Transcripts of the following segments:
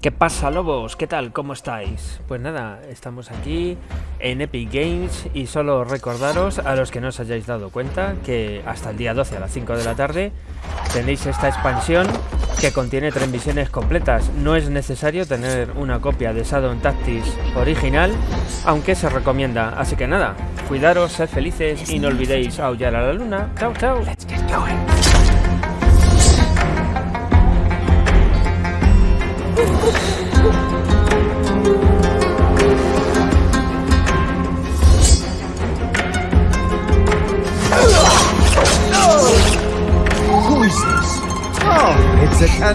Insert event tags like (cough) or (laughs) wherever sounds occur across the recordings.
¿Qué pasa, lobos? ¿Qué tal? ¿Cómo estáis? Pues nada, estamos aquí en Epic Games y solo recordaros a los que no os hayáis dado cuenta que hasta el día 12 a las 5 de la tarde tenéis esta expansión que contiene tres misiones completas. No es necesario tener una copia de Shadow Tactics original, aunque se recomienda. Así que nada, cuidaros, sed felices y no olvidéis aullar a la luna. Chao, chao. A (laughs)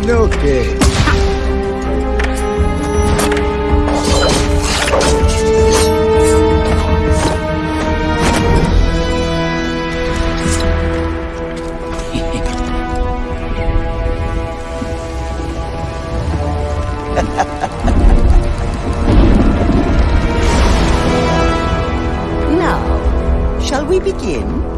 shall we begin?